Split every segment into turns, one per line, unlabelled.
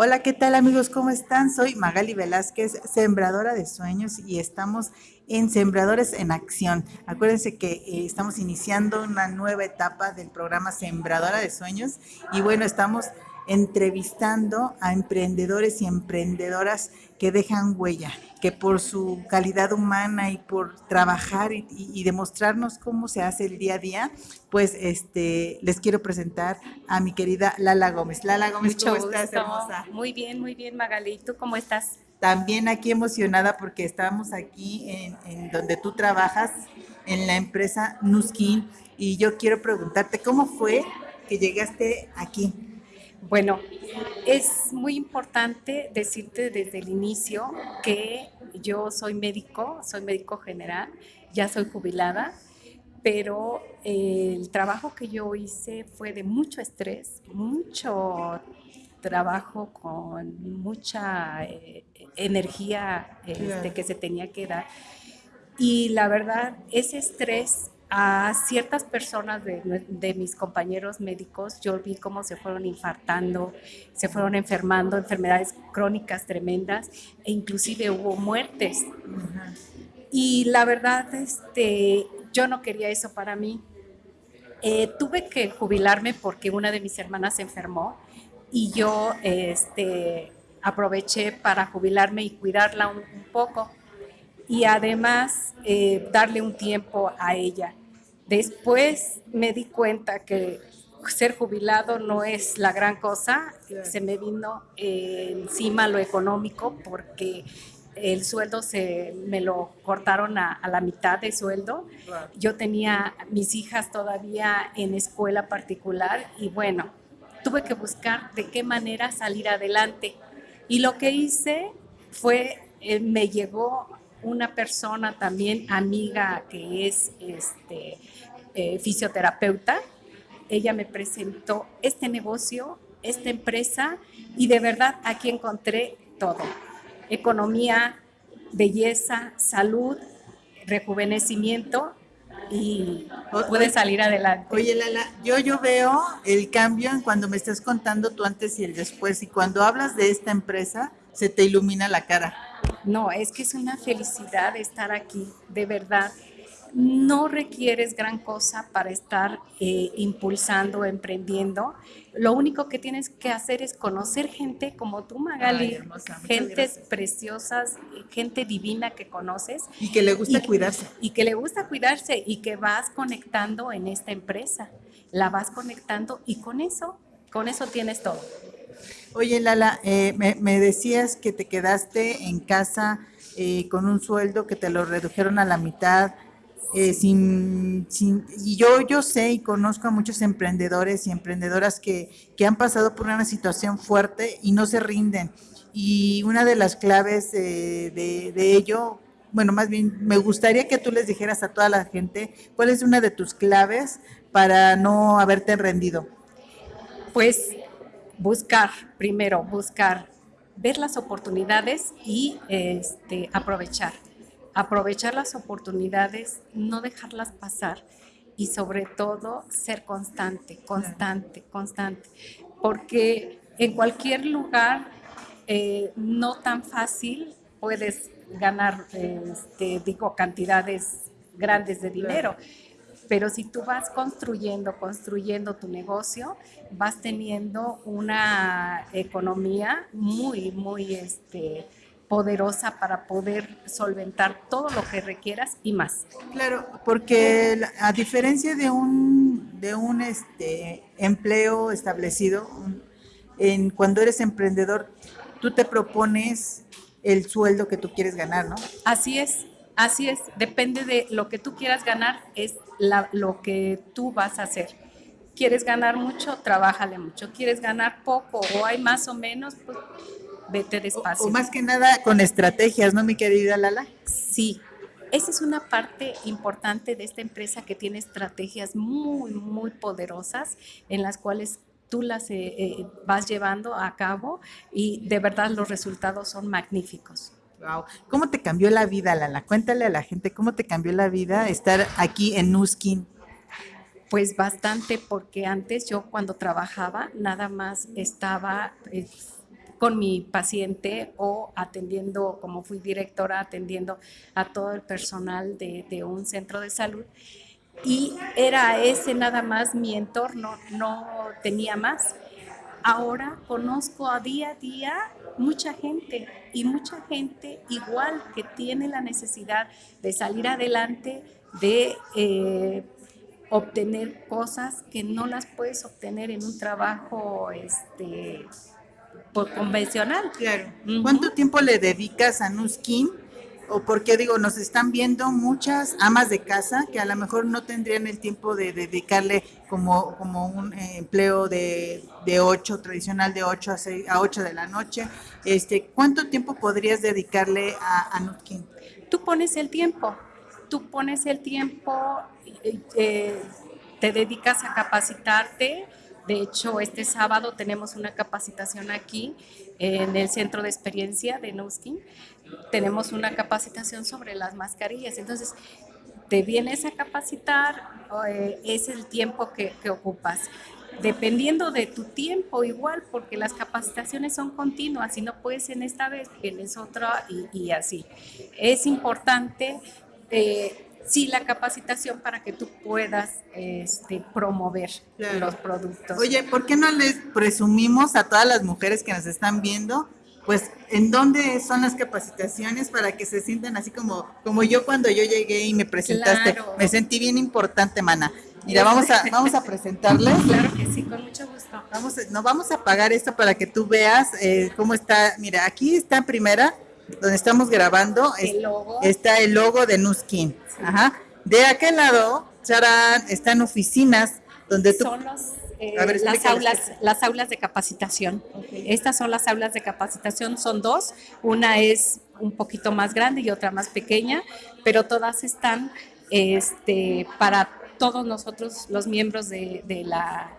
Hola, ¿qué tal amigos? ¿Cómo están? Soy Magali Velázquez, sembradora de sueños y estamos en Sembradores en Acción. Acuérdense que eh, estamos iniciando una nueva etapa del programa Sembradora de Sueños y bueno, estamos entrevistando a emprendedores y emprendedoras que dejan huella, que por su calidad humana y por trabajar y, demostrarnos cómo se hace el día a día, pues este les quiero presentar a mi querida Lala Gómez. Lala Gómez,
¿cómo estás, hermosa? Muy bien, muy bien, Magali. ¿Tú cómo estás?
También aquí emocionada porque estamos aquí en, en donde tú trabajas, en la empresa Nuskin, y yo quiero preguntarte, ¿cómo fue que llegaste aquí?
Bueno, es muy importante decirte desde el inicio que yo soy médico, soy médico general, ya soy jubilada, pero el trabajo que yo hice fue de mucho estrés, mucho trabajo con mucha eh, energía este, que se tenía que dar. Y la verdad, ese estrés a ciertas personas de, mis compañeros médicos, yo vi cómo se fueron infartando, se fueron enfermando, enfermedades crónicas tremendas e inclusive hubo muertes. Y la verdad, este, yo no quería eso para mí. Eh, tuve que jubilarme porque una de mis hermanas se enfermó y yo este, aproveché para jubilarme y cuidarla un, poco y además eh, darle un tiempo a ella. Después me di cuenta que ser jubilado no es la gran cosa, se me vino encima lo económico porque el sueldo se me lo cortaron a, la mitad de sueldo. Yo tenía mis hijas todavía en escuela particular y bueno, tuve que buscar de qué manera salir adelante. Y lo que hice fue, eh, me llegó una persona también amiga que es este, eh, fisioterapeuta. Ella me presentó este negocio, esta empresa y de verdad aquí encontré todo. Economía, belleza, salud, rejuvenecimiento y puede salir adelante.
Oye, Lala, yo, yo veo el cambio en cuando me estás contando tú antes y el después y cuando hablas de esta empresa se te ilumina la cara.
No, es que es una felicidad estar aquí, de verdad. No requieres gran cosa para estar eh, impulsando, emprendiendo. Lo único que tienes que hacer es conocer gente como tú, Magali, gentes preciosas, gente divina que conoces.
Y que le gusta cuidarse.
Y que le gusta cuidarse y que vas conectando en esta empresa. La vas conectando y con eso, con eso tienes todo.
Oye, Lala, eh, me, decías que te quedaste en casa eh, con un sueldo que te lo redujeron a la mitad. Eh, sin, y yo, yo sé y conozco a muchos emprendedores y emprendedoras que, han pasado por una situación fuerte y no se rinden. Y una de las claves de, de ello, bueno, más bien me gustaría que tú les dijeras a toda la gente cuál es una de tus claves para no haberte rendido.
Pues buscar, primero, buscar, ver las oportunidades y este, aprovechar. Aprovechar las oportunidades, no dejarlas pasar y sobre todo ser constante, constante, constante. Porque en cualquier lugar eh, no tan fácil puedes ganar, este, digo, cantidades grandes de dinero. Pero si tú vas construyendo, construyendo tu negocio, vas teniendo una economía muy, muy este, poderosa para poder solventar todo lo que requieras y más.
Claro, porque a diferencia de un, de un este, empleo establecido, en, cuando eres emprendedor, tú te propones el sueldo que tú quieres ganar, ¿no?
Así es. Así es, depende de lo que tú quieras ganar, es lo que tú vas a hacer. ¿Quieres ganar mucho? Trabájale mucho. ¿Quieres ganar poco o hay más o menos? Pues vete despacio.
O, más que nada con estrategias, ¿no, mi querida Lala?
Sí, esa es una parte importante de esta empresa que tiene estrategias muy, muy poderosas en las cuales tú las eh, eh, vas llevando a cabo y de verdad los resultados son magníficos.
Wow. ¿Cómo te cambió la vida, Lala? Cuéntale a la gente cómo te cambió la vida estar aquí en Nuskin.
Pues bastante, porque antes yo cuando trabajaba nada más estaba pues, con mi paciente o atendiendo, como fui directora, atendiendo a todo el personal de un centro de salud. Y era ese nada más mi entorno, no tenía más. Ahora conozco a día a día mucha gente y mucha gente igual que tiene la necesidad de salir adelante, de eh, obtener cosas que no las puedes obtener en un trabajo este, por convencional.
Claro. ¿Cuánto tiempo le dedicas a Nuskin? O porque digo, nos están viendo muchas amas de casa que a lo mejor no tendrían el tiempo de dedicarle como, como un eh, empleo de, de 8, tradicional de 8 a, 6, a 8 de la noche. Este, ¿Cuánto tiempo podrías dedicarle a, a Nuskin?
Tú pones el tiempo, tú pones el tiempo, eh, te dedicas a capacitarte. De hecho, este sábado tenemos una capacitación aquí en el centro de experiencia de Nuskin. Tenemos una capacitación sobre las mascarillas. Entonces, te vienes a capacitar, eh, es el tiempo que, que ocupas dependiendo de tu tiempo igual, porque las capacitaciones son continuas y no puedes en esta vez, tienes otra y, y así. Es importante eh, sí la capacitación para que tú puedas este, promover los productos.
Oye, ¿por qué no les presumimos a todas las mujeres que nos están viendo? Pues, ¿en dónde son las capacitaciones para que se sientan así como, como yo cuando yo llegué y me presentaste? Me sentí bien importante, mana. Mira, vamos a, vamos a presentarles.
Claro que sí, con mucho gusto.
Vamos, no, vamos a apagar esto para que tú veas eh, cómo está. Mira, aquí está en primera donde estamos grabando, está el logo de Nuskin. Ajá. De aquel lado, Charan, están oficinas donde tú...
Son eh, las, aulas, las aulas de capacitación. Estas son las aulas de capacitación, son dos. Una es un poquito más grande y otra más pequeña, pero todas están este, para todos nosotros, los miembros de, de la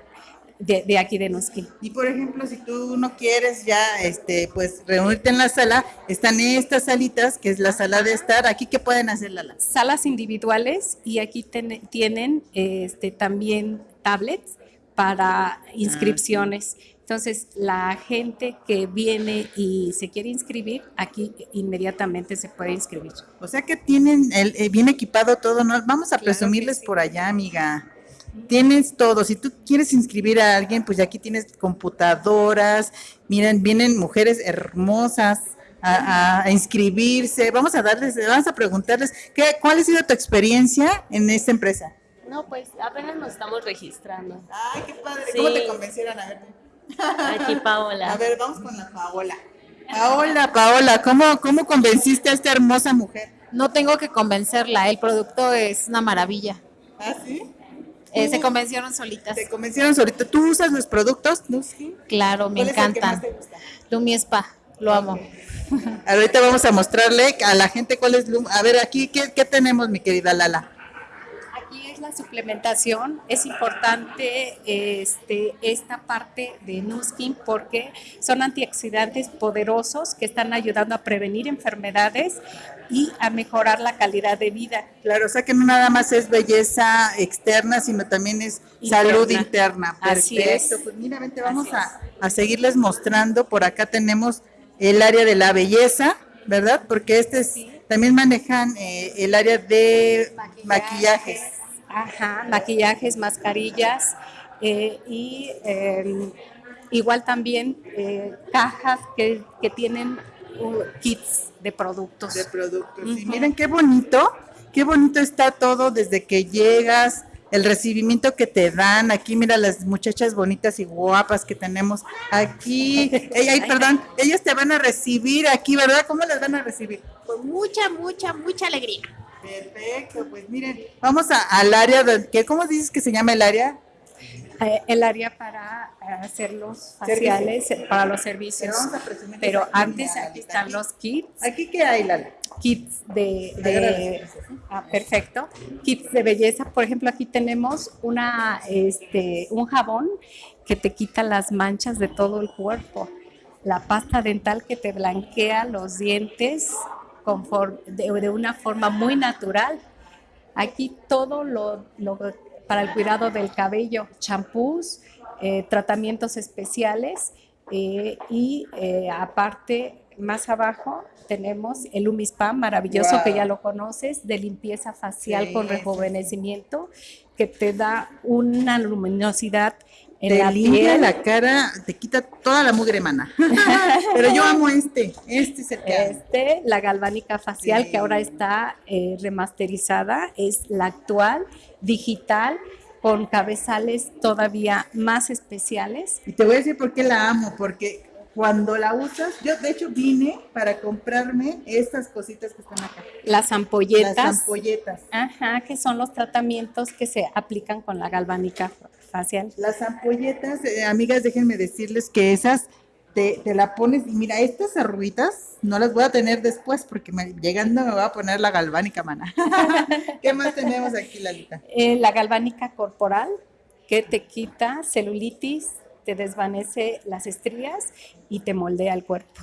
de, aquí de Nuskin.
Y por ejemplo, si tú no quieres ya, este, pues reunirte en la sala, están estas salitas, que es la sala de estar. Aquí qué pueden hacer la
salas individuales y aquí tienen este también tablets para inscripciones. Entonces, la gente que viene y se quiere inscribir, aquí inmediatamente se puede inscribir.
O sea que tienen el, eh, bien equipado todo, ¿no? Vamos a presumirles por allá, amiga tienes todo. Si tú quieres inscribir a alguien, pues aquí tienes computadoras. Miren, vienen mujeres hermosas a, inscribirse. Vamos a darles, vamos a preguntarles, ¿qué, ¿cuál ha sido tu experiencia en esta empresa?
No, pues apenas nos estamos registrando.
Ay, qué padre. ¿Cómo te convencieron? A ver.
Aquí Paola.
A ver, vamos con la Paola. Paola, Paola, ¿cómo, ¿cómo convenciste a esta hermosa mujer?
No tengo que convencerla, el producto es una maravilla.
¿Ah, sí?
Eh, se convencieron solitas.
Se convencieron solitas. ¿Tú usas los productos?
Claro, me encantan. Lumi Spa, lo amo.
Ahorita vamos a mostrarle a la gente cuál es Lumi. A ver, aquí, ¿qué, ¿qué tenemos, mi querida Lala?
La suplementación, es importante este, esta parte de Nuskin porque son antioxidantes poderosos que están ayudando a prevenir enfermedades y a mejorar la calidad de vida.
Claro, o sea que no nada más es belleza externa, sino también es salud interna.
Así es.
Pues mira, vente, vamos a, a, seguirles mostrando. Por acá tenemos el área de la belleza, ¿verdad? Porque este es, también manejan eh, el área de maquillajes
Ajá, maquillajes, mascarillas eh, y em, igual también eh, cajas que, tienen uh, kits de productos.
De productos. miren qué bonito, qué bonito está todo desde que llegas, el recibimiento que te dan. Aquí, mira las muchachas bonitas y guapas que tenemos aquí. ay, perdón, ellas te van a recibir aquí, ¿verdad? ¿Cómo las van a recibir?
Con mucha, mucha, mucha alegría.
Perfecto, pues miren, vamos al área, de, ¿cómo dices que se llama el área?
Eh, el área para hacer los faciales, eh, para los servicios. Pero, antes aquí están los kits.
¿Aquí qué hay, Lala?
Kits de, ah, perfecto. Kits de belleza. Por ejemplo, aquí tenemos una, este, un jabón que te quita las manchas de todo el cuerpo. La pasta dental que te blanquea los dientes de, una forma muy natural. Aquí todo lo, para el cuidado del cabello, champús, eh, tratamientos especiales Eh, y eh, aparte, más abajo tenemos el Umispa maravilloso que ya lo conoces, de limpieza facial con rejuvenecimiento, que te da una luminosidad
en te la limpia la cara, te quita toda la mugre mana. Pero yo amo este, este es el que
Este, la galvánica facial que ahora está eh, remasterizada, es la actual, digital, con cabezales todavía más especiales.
Y te voy a decir por qué la amo, porque cuando la usas, yo de hecho vine para comprarme estas cositas que están acá.
Las ampolletas.
Las ampolletas.
Ajá, que son los tratamientos que se aplican con la galvánica facial.
Las ampolletas, eh, amigas, déjenme decirles que esas te, te, la pones y mira, estas arruguitas no las voy a tener después porque llegando me voy a poner la galvánica, mana. ¿Qué más tenemos aquí, Lalita?
Eh, la galvánica corporal que te quita celulitis, te desvanece las estrías y te moldea el cuerpo.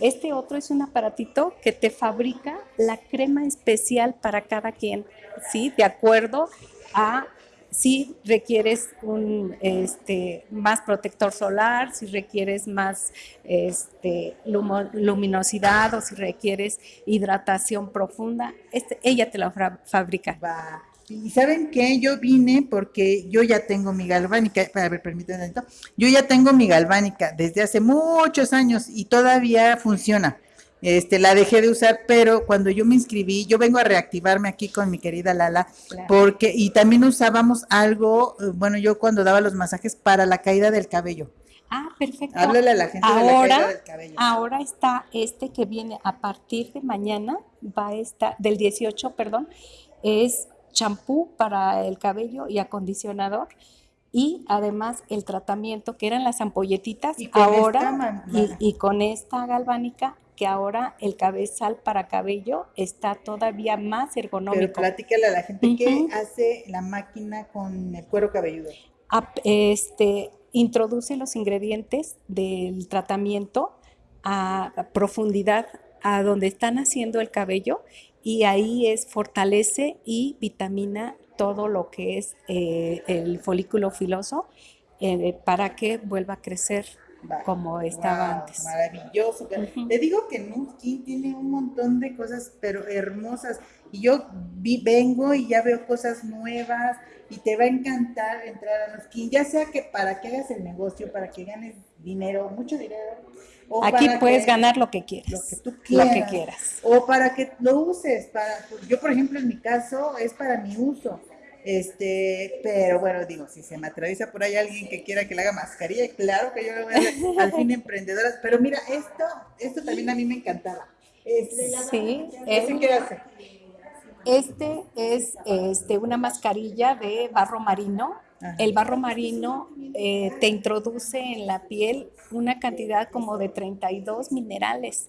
Este otro es un aparatito que te fabrica la crema especial para cada quien, ¿sí? De acuerdo a si requieres un este, más protector solar, si requieres más este, luminosidad o si requieres hidratación profunda, este, ella te la fabrica.
Y saben qué, yo vine porque yo ya tengo mi galvánica, a ver, permítanme, yo ya tengo mi galvánica desde hace muchos años y todavía funciona. Este, la dejé de usar, pero cuando yo me inscribí, yo vengo a reactivarme aquí con mi querida Lala, porque, y también usábamos algo, eh, bueno, yo cuando daba los masajes para la caída del cabello.
Ah, perfecto.
Háblale a la gente
ahora,
de la caída del cabello.
Ahora está este que viene a partir de mañana, va a estar, del 18, perdón, es champú para el cabello y acondicionador y además el tratamiento que eran las ampolletitas
¿Y
ahora y, con esta galvánica que ahora el cabezal para cabello está todavía más ergonómico. Pero
platícale a la gente qué hace la máquina con el cuero cabelludo.
Este, introduce los ingredientes del tratamiento a profundidad a donde están haciendo el cabello y ahí es fortalece y vitamina todo lo que es eh, el folículo filoso eh, para que vuelva a crecer como estaba antes.
Maravilloso. Te digo que Nuskin tiene un montón de cosas, pero hermosas. Y yo vengo y ya veo cosas nuevas y te va a encantar entrar a Nuskin, ya sea que para que hagas el negocio, para que ganes dinero, mucho dinero.
Aquí puedes ganar lo que quieras.
Lo que tú quieras.
Lo que quieras.
O para que lo uses. Para, yo, por ejemplo, en mi caso, es para mi uso este, pero bueno, digo, si se me atraviesa por ahí alguien que quiera que le haga mascarilla, claro que yo le voy a hacer al fin emprendedoras. Pero mira, esto, esto también a mí me encantaba.
Este, sí,
¿Ese qué hace?
Este es este, una mascarilla de barro marino. El barro marino eh, te introduce en la piel una cantidad como de 32 minerales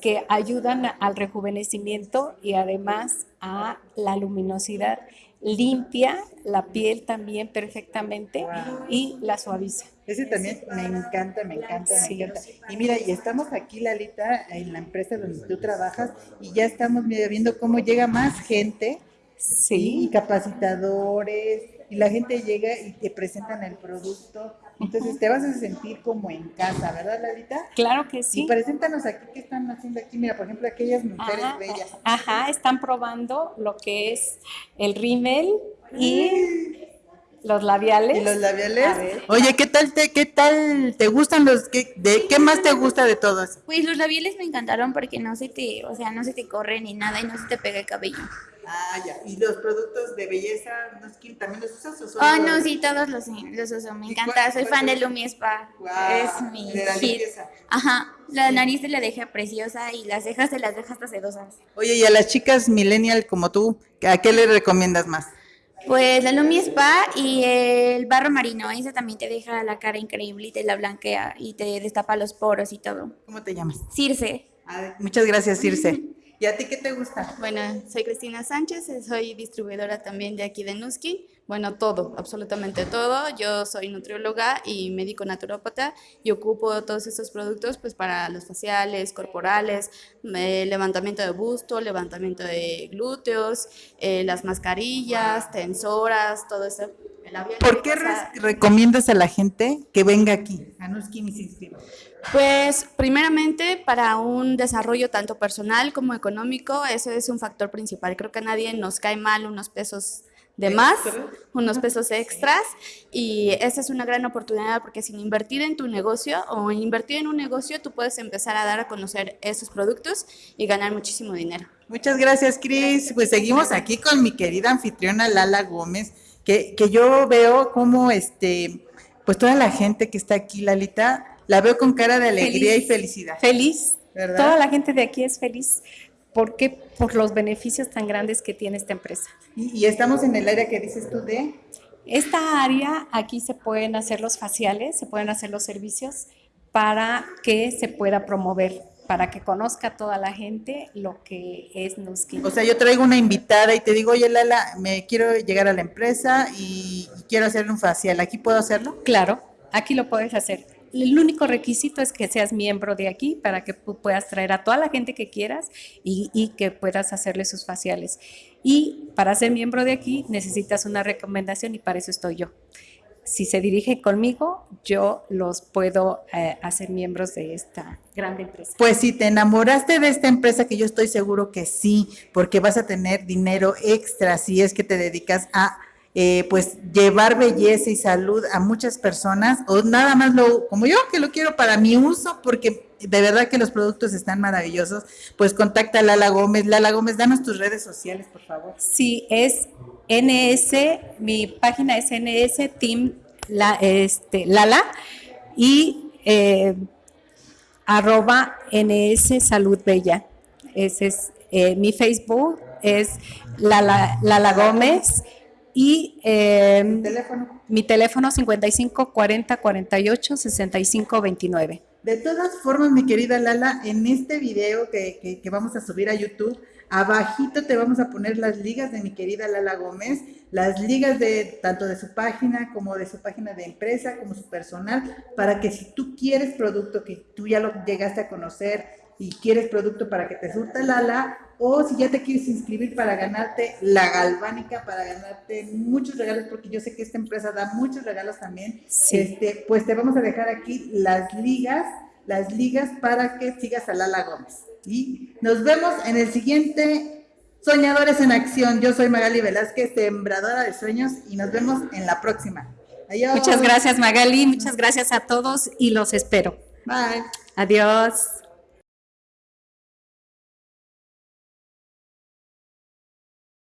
que ayudan al rejuvenecimiento y además a la luminosidad limpia la piel también perfectamente y la suaviza.
Ese también me encanta, me encanta, me encanta. Y mira, y estamos aquí, Lalita, en la empresa donde tú trabajas, y ya estamos viendo cómo llega más gente,
sí.
y capacitadores, y la gente llega y te presentan el producto entonces te vas a sentir como en casa, ¿verdad, Lalita?
Claro que sí.
Y preséntanos aquí qué están haciendo aquí. Mira, por ejemplo, aquellas mujeres bellas.
Ajá, están probando lo que es el rímel y los labiales.
¿Y los labiales? Oye, ¿qué tal te, qué tal te gustan los, qué, de, qué más te gusta de todos?
Pues los labiales me encantaron porque no se te, o sea, no se te corre ni nada y no se te pega el cabello.
Ah, ya. ¿Y los productos de belleza también los usas o
Oh, no, sí, todos los, los uso. Me encanta. Soy fan de Lumi Spa. es mi
de la
hit. Ajá. La nariz se la deja preciosa y las cejas se las deja hasta sedosas.
Oye, y a las chicas millennial como tú, ¿a qué le recomiendas más?
Pues la Lumi Spa y el barro marino. Ese también te deja la cara increíble y te la blanquea y te destapa los poros y todo.
¿Cómo te llamas?
Circe.
muchas gracias, Circe. ¿Y a ti qué te gusta?
Bueno, soy Cristina Sánchez, soy distribuidora también de aquí de Nuskin. Bueno, todo, absolutamente todo. Yo soy nutrióloga y médico naturópata y ocupo todos estos productos pues para los faciales, corporales, eh, levantamiento de busto, levantamiento de glúteos, eh, las mascarillas, tensoras, todo eso.
¿Por qué recomiendas a la gente que venga aquí a
Pues primeramente para un desarrollo tanto personal como económico, ese es un factor principal. Creo que a nadie nos cae mal unos pesos de más, unos pesos extras y esa es una gran oportunidad porque sin invertir en tu negocio o invertir en un negocio tú puedes empezar a dar a conocer esos productos y ganar muchísimo dinero.
Muchas gracias Cris, pues seguimos aquí con mi querida anfitriona Lala Gómez, que, que yo veo como este, pues toda la gente que está aquí, Lalita, la veo con cara de alegría y felicidad.
Feliz, toda la gente de aquí es feliz ¿Por qué? Por los beneficios tan grandes que tiene esta empresa.
Y, estamos en el área que dices tú de...
Esta área, aquí se pueden hacer los faciales, se pueden hacer los servicios para que se pueda promover, para que conozca toda la gente lo que es Nuskin.
O sea, yo traigo una invitada y te digo, oye Lala, me quiero llegar a la empresa y quiero hacer un facial, ¿aquí puedo hacerlo?
Claro, aquí lo puedes hacer el único requisito es que seas miembro de aquí para que puedas traer a toda la gente que quieras y, que puedas hacerle sus faciales. Y para ser miembro de aquí necesitas una recomendación y para eso estoy yo. Si se dirige conmigo, yo los puedo eh, hacer miembros de esta grande empresa.
Pues si te enamoraste de esta empresa, que yo estoy seguro que sí, porque vas a tener dinero extra si es que te dedicas a eh, pues llevar belleza y salud a muchas personas o nada más lo como yo que lo quiero para mi uso porque de verdad que los productos están maravillosos. Pues contacta a Lala Gómez. Lala Gómez danos tus redes sociales por favor.
Sí es NS mi página es NS Team la, este, Lala y eh, arroba NS Salud Bella. Ese es eh, mi Facebook es Lala, Lala Gómez y eh, teléfono? mi teléfono 55 40 48 65 29.
De todas formas, mi querida Lala, en este video que, que, vamos a subir a YouTube, abajito te vamos a poner las ligas de mi querida Lala Gómez, las ligas de tanto de su página como de su página de empresa, como su personal, para que si tú quieres producto que tú ya lo llegaste a conocer y quieres producto para que te surta Lala, o si ya te quieres inscribir para ganarte la galvánica, para ganarte muchos regalos, porque yo sé que esta empresa da muchos regalos también, este, pues te vamos a dejar aquí las ligas, las ligas para que sigas a Lala Gómez. Y nos vemos en el siguiente Soñadores en Acción. Yo soy Magali Velázquez, sembradora de sueños, y nos vemos en la próxima.
Muchas gracias Magali, muchas gracias a todos y los espero.
Bye.
Adiós.